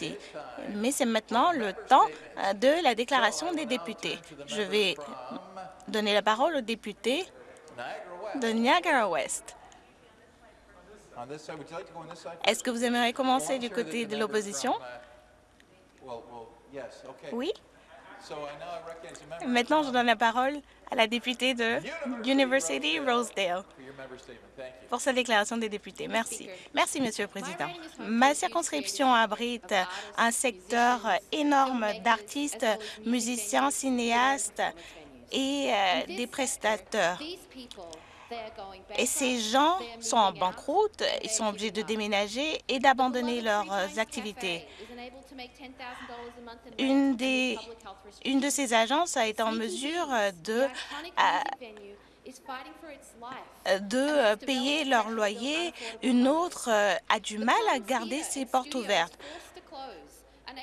parti. Mais c'est maintenant le temps euh, de la déclaration des députés. Je vais donner la parole au député de Niagara-Ouest. Est-ce que vous aimeriez commencer du côté de l'opposition? Oui? Maintenant, je donne la parole à la députée de University Rosedale pour sa déclaration des députés. Merci. Merci, Monsieur le Président. Ma circonscription abrite un secteur énorme d'artistes, musiciens, cinéastes et euh, des prestateurs. Et ces gens sont en banqueroute, ils sont obligés de déménager et d'abandonner leurs activités. Une, des, une de ces agences a été en mesure de, euh, de payer leur loyer. Une autre euh, a du mal à garder ses portes ouvertes.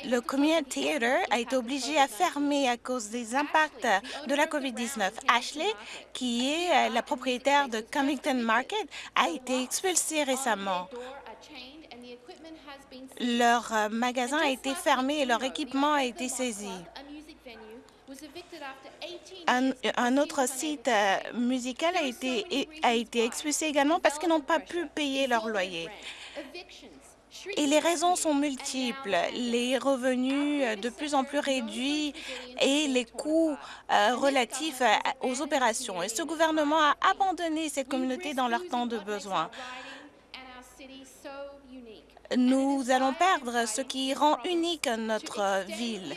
Le Community Theatre a été obligé à fermer à cause des impacts de la COVID-19. Ashley, qui est euh, la propriétaire de Cummington Market, a été expulsée récemment. Leur euh, magasin a été fermé et leur équipement a été saisi. Un, autre site euh, musical a été, a été expulsé également parce qu'ils n'ont pas pu payer leur loyer. Et les raisons sont multiples. Les revenus euh, de plus en plus réduits et les coûts euh, relatifs aux opérations. Et ce gouvernement a abandonné cette communauté dans leur temps de besoin. Nous allons perdre ce qui rend unique notre ville.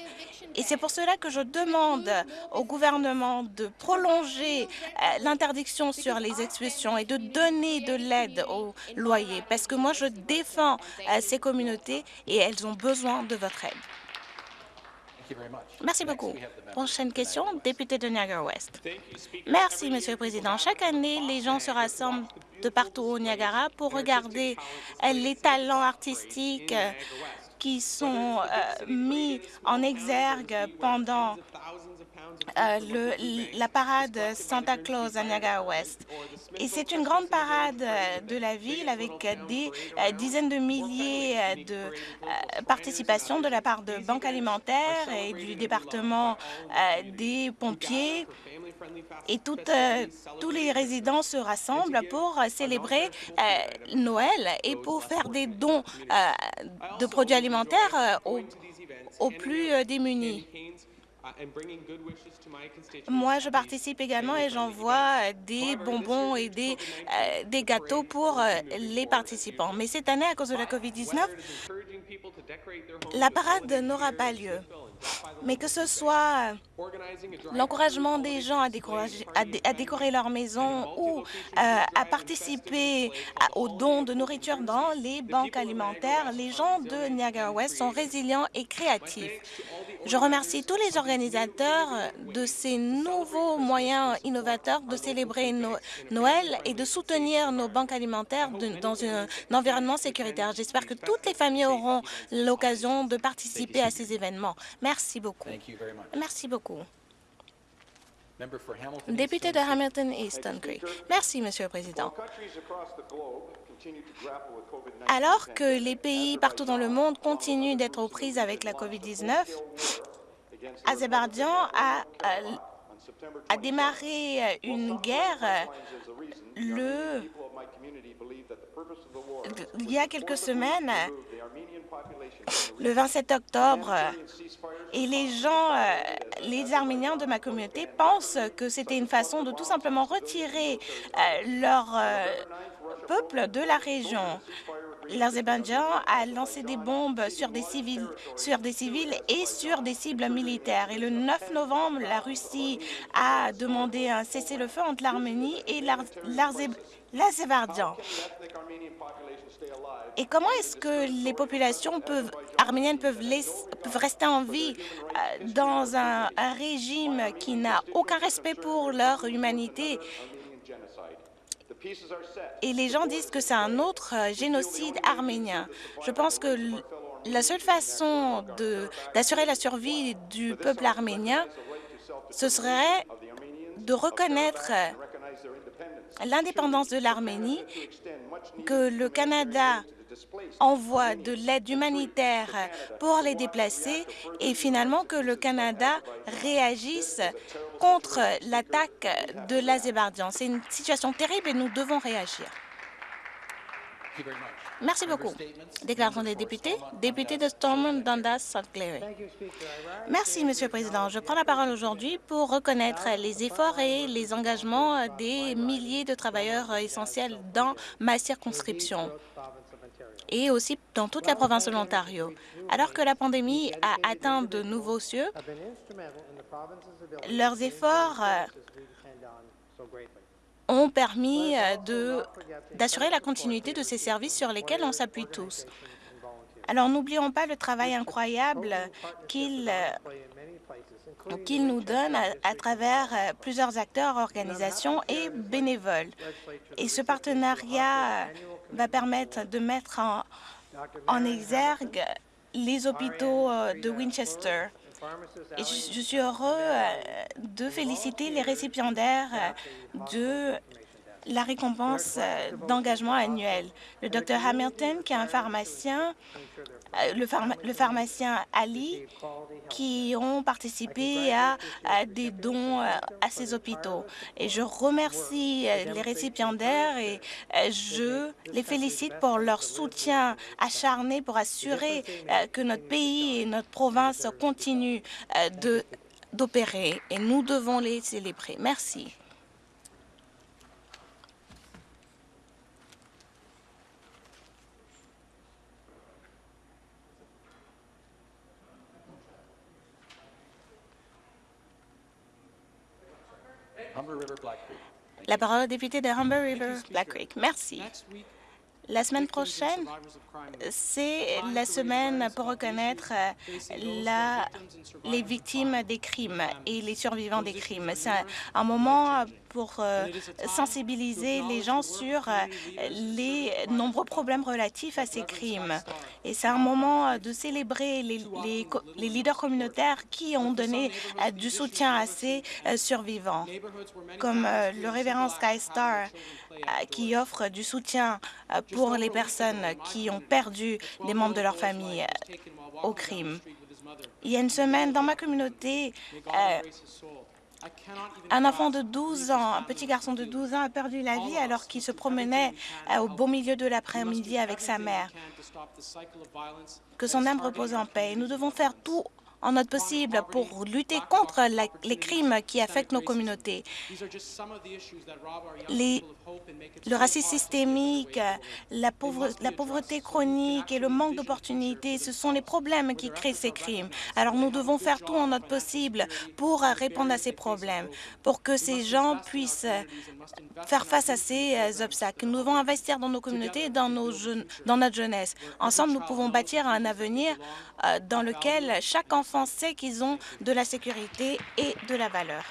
Et c'est pour cela que je demande au gouvernement de prolonger euh, l'interdiction sur les expulsions et de donner de l'aide aux loyers, parce que moi, je défends euh, ces communautés et elles ont besoin de votre aide. Merci beaucoup. Prochaine question, député de Niagara-Ouest. Merci, Monsieur le Président. Chaque année, les gens se rassemblent de partout au Niagara pour regarder euh, les talents artistiques qui sont euh, mis en exergue pendant euh, la parade Santa Claus à Niagara-Ouest. Et c'est une grande parade euh, de la ville avec des dizaines de milliers de participations de la part de banques alimentaires et du département des pompiers. Et tous les résidents se rassemblent pour célébrer Noël et pour faire des dons de produits alimentaires aux plus démunis. Moi, je participe également et j'envoie des bonbons et des, euh, des gâteaux pour euh, les participants. Mais cette année, à cause de la COVID-19, la parade n'aura pas lieu. Mais que ce soit l'encouragement des gens à décorer, à, décorer leur maison ou euh, à participer aux dons de nourriture dans les banques alimentaires, les gens de Niagara-Ouest sont résilients et créatifs. Je remercie tous les organisateurs de ces nouveaux moyens innovateurs de célébrer Noël et de soutenir nos banques alimentaires dans un environnement sécuritaire. J'espère que toutes les familles auront l'occasion de participer à ces événements. Merci beaucoup. Merci beaucoup. Député de Hamilton Easton Creek. Merci, Monsieur le Président. Alors que les pays partout dans le monde continuent d'être aux prises avec la COVID-19, Azerbaïdjan a, a, démarré une guerre le, il y a quelques semaines, le 27 octobre, et les gens, euh, les Arméniens de ma communauté pensent que c'était une façon de tout simplement retirer euh, leur euh, peuple de la région. L'Azerbaïdjan a lancé des bombes sur des, civils, et sur des cibles militaires. Et le 9 novembre, la Russie a demandé un cessez-le-feu entre l'Arménie et l'Azerbaïdjan. Et comment est-ce que les populations peuvent, arméniennes peuvent, peuvent rester en vie euh, dans un régime qui n'a aucun respect pour leur humanité et les gens disent que c'est un autre euh, génocide arménien. Je pense que la seule façon d'assurer la survie du peuple arménien, ce serait de reconnaître l'indépendance de l'Arménie, que le Canada envoie de l'aide humanitaire pour les déplacés et finalement que le Canada réagisse contre l'attaque de l'Azerbaïdjan. C'est une situation terrible et nous devons réagir. Merci beaucoup. Déclaration des députés. Député de Stormont, Dundas, St. Clair. Merci, Monsieur le Président. Je prends la parole aujourd'hui pour reconnaître les efforts et les engagements des milliers de travailleurs essentiels dans ma circonscription et aussi dans toute la province de l'Ontario. Alors que la pandémie a atteint de nouveaux cieux, leurs efforts ont permis d'assurer la continuité de ces services sur lesquels on s'appuie tous. Alors, n'oublions pas le travail incroyable qu'ils nous donnent à, travers plusieurs acteurs, organisations et bénévoles. Et ce partenariat va permettre de mettre en, en exergue les hôpitaux de Winchester, et je, suis heureux euh, de féliciter les récipiendaires euh, de la récompense euh, d'engagement annuel. Le Dr Hamilton, qui est un pharmacien, le, pharmacien Ali, qui ont participé à, des dons à ces hôpitaux. Et je remercie les récipiendaires et je les félicite pour leur soutien acharné pour assurer que notre pays et notre province continuent d'opérer. Et nous devons les célébrer. Merci. La parole au député de Humber River, Black Creek. Merci. La semaine prochaine, c'est la semaine pour reconnaître la, les victimes des crimes et les survivants des crimes. C'est un, moment pour euh, sensibiliser les gens sur les nombreux problèmes relatifs à ces crimes. Et c'est un moment de célébrer les, les, leaders communautaires qui ont donné euh, du soutien à ces euh, survivants, comme le révérend Sky Star, qui offre du soutien pour les personnes qui ont perdu des membres de leur famille au crime. Il y a une semaine, dans ma communauté, euh, un enfant de 12 ans, un petit garçon de 12 ans a perdu la vie alors qu'il se promenait euh, au beau milieu de l'après-midi avec sa mère. Que son âme repose en paix. Nous devons faire tout en notre possible pour lutter contre les crimes qui affectent nos communautés. le racisme systémique, la, pauvreté chronique et le manque d'opportunités, ce sont les problèmes qui créent ces crimes. Alors nous devons faire tout en notre possible pour répondre à ces problèmes, pour que ces gens puissent faire face à ces euh, obstacles. Nous devons investir dans nos communautés et dans, nos dans notre jeunesse. Ensemble, nous pouvons bâtir un avenir dans lequel chaque enfant sait qu'ils ont de la sécurité et de la valeur.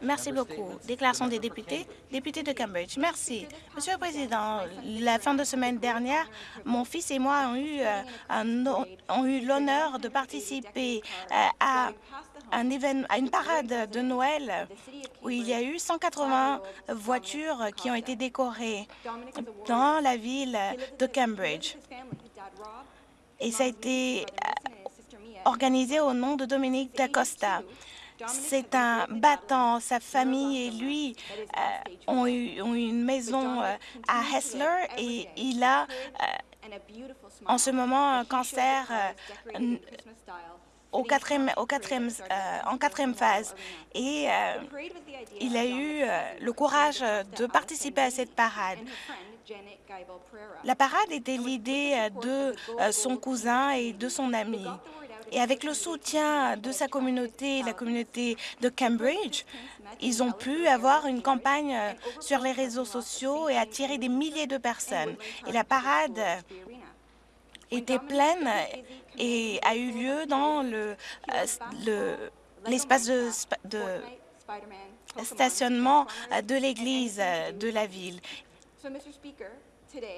Merci beaucoup. Déclaration des députés. Député de Cambridge. Merci. Monsieur le Président, la fin de semaine dernière, mon fils et moi ont eu, euh, eu l'honneur de participer à à une parade de Noël où il y a eu 180 voitures qui ont été décorées dans la ville de Cambridge. Et ça a été euh, organisé au nom de Dominique D'Acosta. C'est un battant. Sa famille et lui euh, ont, eu, une maison euh, à Hessler et il a en ce moment un cancer au quatrième, euh, en quatrième phase. Et euh, il a eu euh, le courage de participer à cette parade. La parade était l'idée de son cousin et de son ami. Et avec le soutien de sa communauté, la communauté de Cambridge, ils ont pu avoir une campagne sur les réseaux sociaux et attirer des milliers de personnes. Et la parade était pleine et a eu lieu dans l'espace le, de, de stationnement de l'église de la ville.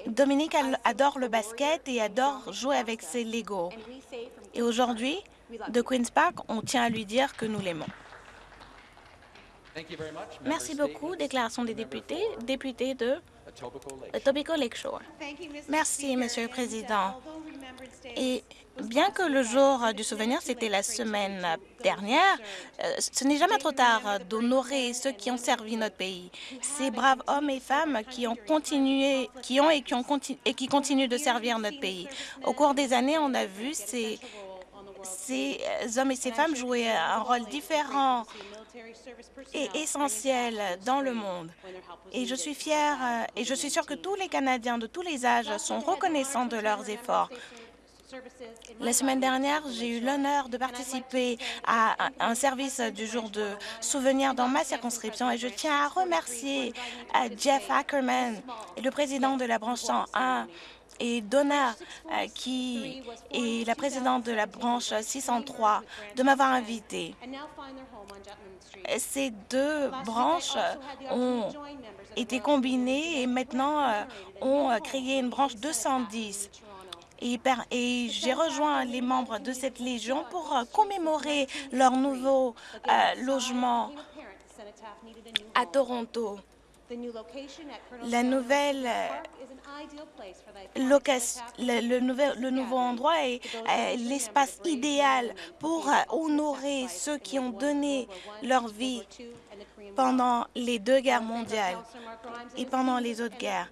Dominique adore le basket et adore jouer avec ses Legos. Et aujourd'hui, de Queen's Park, on tient à lui dire que nous l'aimons. Merci beaucoup. Déclaration des députés. Député de Etobicoke Lakeshore. Merci, Monsieur le Président. Et bien que le jour du souvenir, c'était la semaine dernière, euh, ce n'est jamais trop tard d'honorer ceux qui ont servi notre pays. Ces braves hommes et femmes qui ont continué, qui ont et qui, ont et qui continuent de servir notre pays. Au cours des années, on a vu ces, ces hommes et ces femmes jouer un rôle différent et essentiel dans le monde. Et je suis fière euh, et je suis sûre que tous les Canadiens de tous les âges sont reconnaissants de leurs efforts. La semaine dernière, j'ai eu l'honneur de participer à un service du jour de souvenir dans ma circonscription et je tiens à remercier euh, Jeff Ackerman, le président de la branche 101, et Donna, euh, qui est la présidente de la branche 603, de m'avoir invité. Ces deux branches ont été combinées et maintenant euh, ont créé une branche 210 et, j'ai rejoint les membres de cette Légion pour euh, commémorer leur nouveau euh, logement à Toronto. La nouvelle euh, location, le, nouvel, le nouveau endroit est l'espace idéal pour honorer ceux qui ont donné leur vie pendant les deux guerres mondiales et pendant les autres guerres.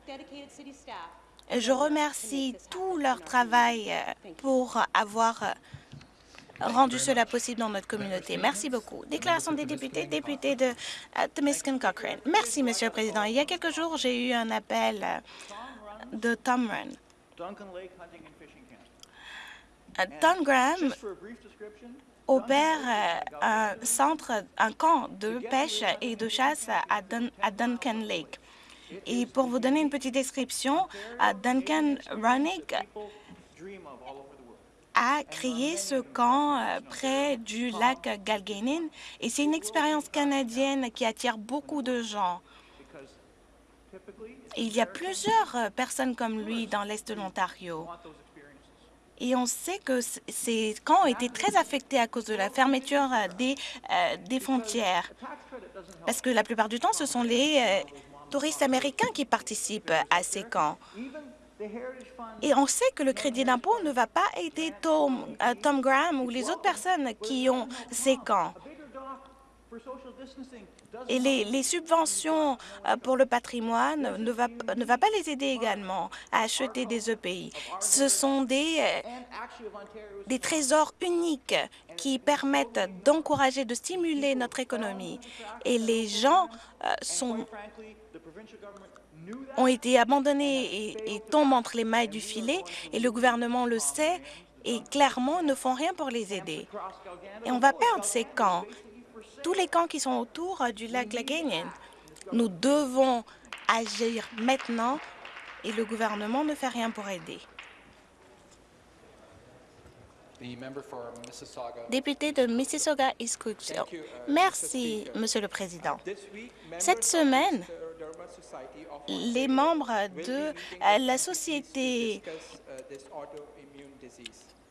Je remercie tout leur travail euh, pour avoir euh, rendu cela possible dans notre communauté. Merci beaucoup. Déclaration des députés, député de Temiskin Cochrane. Merci, Monsieur le Président. Il y a quelques jours, j'ai eu un appel de Tom Run. Tom Graham opère un centre, un camp de pêche et de chasse à Duncan Lake. Et pour vous donner une petite description, Duncan Runnick a créé ce camp euh, près du lac Galgainin et c'est une expérience canadienne qui attire beaucoup de gens. il y a plusieurs euh, personnes comme lui dans l'Est de l'Ontario. Et on sait que ces camps ont été très affectés à cause de la fermeture euh, des, des frontières. Parce que la plupart du temps, ce sont les touristes américains qui participent à ces camps. Et on sait que le crédit d'impôt ne va pas aider Tom, euh, Tom Graham ou les autres personnes qui ont ces camps. Et les, subventions euh, pour le patrimoine ne va, ne va pas les aider également à acheter des EPI. Ce sont des, euh, des trésors uniques qui permettent d'encourager, de stimuler notre économie. Et les gens sont ont été abandonnés et, tombent entre les mailles du filet, et le gouvernement le sait, et clairement ne font rien pour les aider. Et on va perdre ces camps, tous les camps qui sont autour du lac Laganien. Nous devons agir maintenant, et le gouvernement ne fait rien pour aider. Député de Mississauga East uh, Merci, Monsieur le Président. Cette semaine, les membres de la Société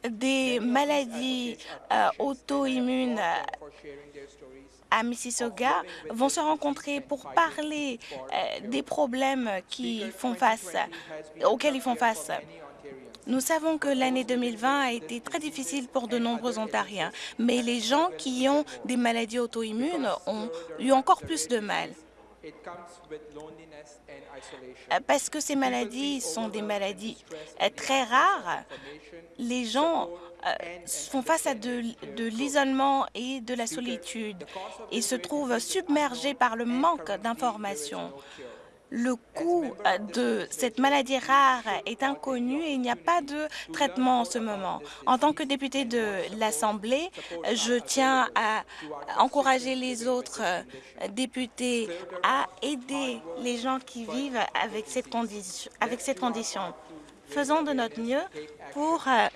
des maladies euh, auto-immunes à Mississauga vont se rencontrer pour parler euh, des problèmes auxquels ils font face. Nous savons que l'année 2020 a été très difficile pour de nombreux Ontariens, mais les gens qui ont des maladies auto-immunes ont eu encore plus de mal. Euh, parce que ces maladies sont des maladies euh, très rares, les gens euh, font face à de, de l'isolement et de la solitude et se trouvent submergés par le manque d'informations. Le coût euh, de cette maladie rare est inconnu et il n'y a pas de traitement en ce moment. En tant que député de l'Assemblée, je tiens à encourager les autres euh, députés à aider les gens qui vivent avec cette condition. Avec cette condition. Faisons de notre mieux pour euh,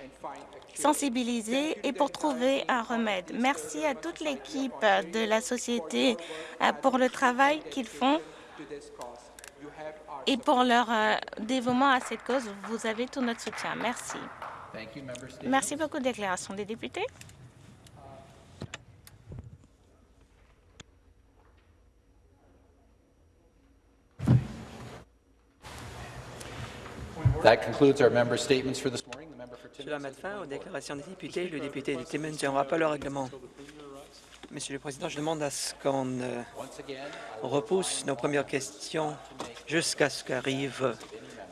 sensibiliser et pour trouver un remède. Merci à toute l'équipe de la société pour le travail qu'ils font et pour leur euh, dévouement à cette cause. Vous avez tout notre soutien. Merci. Merci beaucoup. Déclaration des députés. That concludes our member statements for this morning. Cela met fin aux déclarations des députés. Le député de Timmins a un rappel au règlement. Monsieur le Président, je demande à ce qu'on euh, repousse nos premières questions jusqu'à ce qu'arrive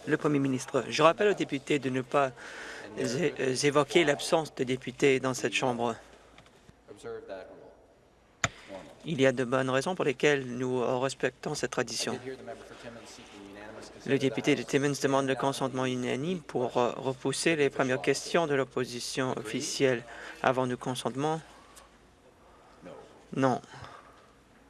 le Premier ministre. Je rappelle aux députés de ne pas euh, évoquer l'absence de députés dans cette Chambre. Il y a de bonnes raisons pour lesquelles nous respectons cette tradition. Le député de. Timmins demande le consentement unanime pour euh, repousser les premières questions de l'opposition officielle. Avons-nous consentement? Non.